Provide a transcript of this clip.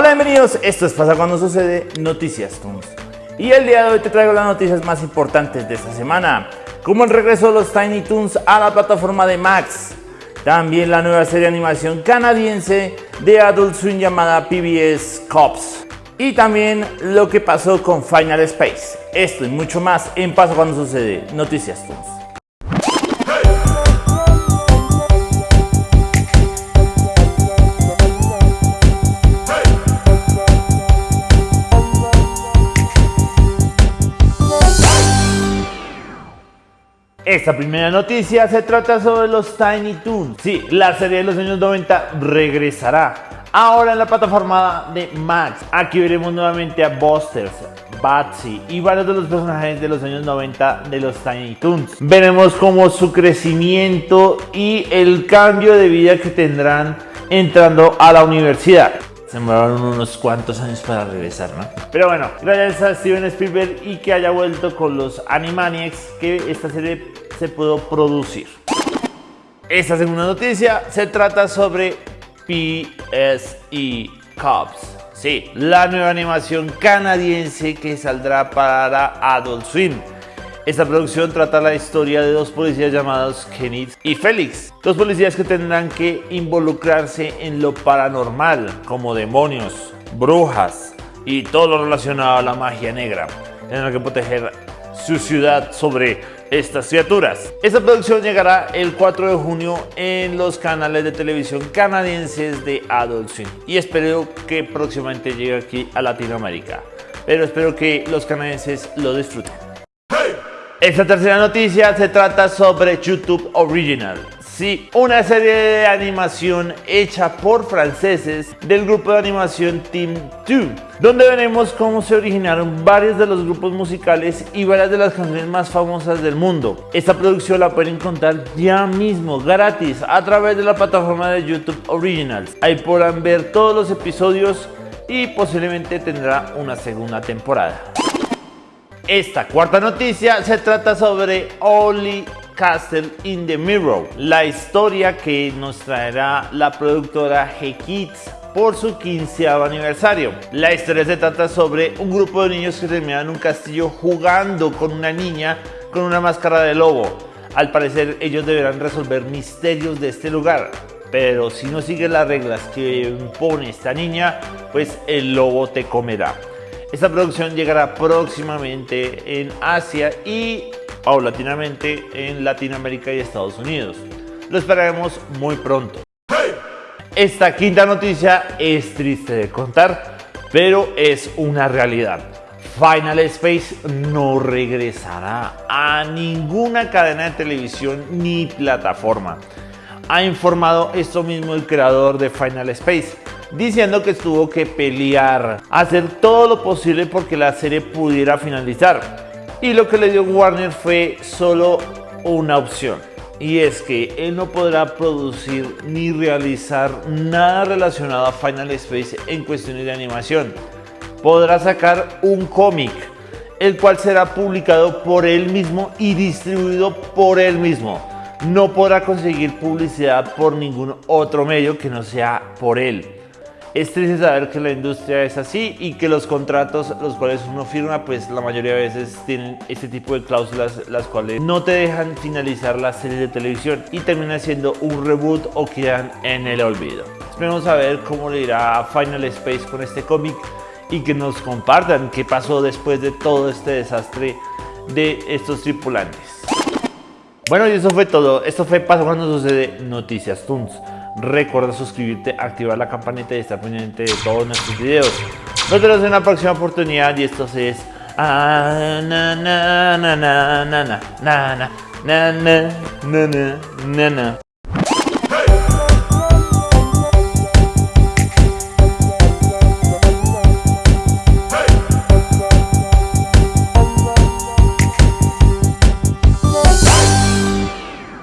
Hola, bienvenidos. Esto es Pasa Cuando Sucede Noticias Toons. Y el día de hoy te traigo las noticias más importantes de esta semana, como el regreso de los Tiny Toons a la plataforma de Max, también la nueva serie de animación canadiense de Adult Swim llamada PBS Cops, y también lo que pasó con Final Space. Esto y mucho más en Pasa Cuando Sucede Noticias Toons. Esta primera noticia se trata sobre los Tiny Toons. Sí, la serie de los años 90 regresará. Ahora en la plataforma de Max. Aquí veremos nuevamente a Busters, Batsy y varios de los personajes de los años 90 de los Tiny Toons. Veremos cómo su crecimiento y el cambio de vida que tendrán entrando a la universidad. Se demoraron unos cuantos años para regresar, ¿no? Pero bueno, gracias a Steven Spielberg y que haya vuelto con los Animaniacs que esta serie se pudo producir. Esta segunda noticia se trata sobre PSE Cops. Sí, la nueva animación canadiense que saldrá para Adult Swim. Esta producción trata la historia de dos policías llamados Kenneth y Félix. Dos policías que tendrán que involucrarse en lo paranormal, como demonios, brujas y todo lo relacionado a la magia negra. Tendrán que proteger su ciudad sobre estas criaturas. Esta producción llegará el 4 de junio en los canales de televisión canadienses de Adult Swim y espero que próximamente llegue aquí a Latinoamérica. Pero espero que los canadienses lo disfruten. Esta tercera noticia se trata sobre YouTube Original. Sí, una serie de animación hecha por franceses del grupo de animación Team 2, donde veremos cómo se originaron varios de los grupos musicales y varias de las canciones más famosas del mundo. Esta producción la pueden encontrar ya mismo gratis a través de la plataforma de YouTube Originals. Ahí podrán ver todos los episodios y posiblemente tendrá una segunda temporada. Esta cuarta noticia se trata sobre Only Castle in the Mirror, la historia que nos traerá la productora G-Kids por su 15 aniversario. La historia se trata sobre un grupo de niños que terminan en un castillo jugando con una niña con una máscara de lobo. Al parecer ellos deberán resolver misterios de este lugar, pero si no sigues las reglas que impone esta niña, pues el lobo te comerá. Esta producción llegará próximamente en Asia y paulatinamente en Latinoamérica y Estados Unidos. Lo esperaremos muy pronto. Esta quinta noticia es triste de contar, pero es una realidad. Final Space no regresará a ninguna cadena de televisión ni plataforma. Ha informado esto mismo el creador de Final Space, diciendo que tuvo que pelear, hacer todo lo posible porque la serie pudiera finalizar. Y lo que le dio Warner fue solo una opción. Y es que él no podrá producir ni realizar nada relacionado a Final Space en cuestiones de animación. Podrá sacar un cómic, el cual será publicado por él mismo y distribuido por él mismo. No podrá conseguir publicidad por ningún otro medio que no sea por él. Es triste saber que la industria es así y que los contratos los cuales uno firma pues la mayoría de veces tienen este tipo de cláusulas las cuales no te dejan finalizar la serie de televisión y termina siendo un reboot o quedan en el olvido. Esperemos a ver cómo le irá Final Space con este cómic y que nos compartan qué pasó después de todo este desastre de estos tripulantes. Bueno y eso fue todo, esto fue Paso Cuando Sucede Noticias Toons. Recuerda suscribirte, activar la campanita y estar pendiente de todos nuestros videos. Nos vemos en la próxima oportunidad y esto es... Ah.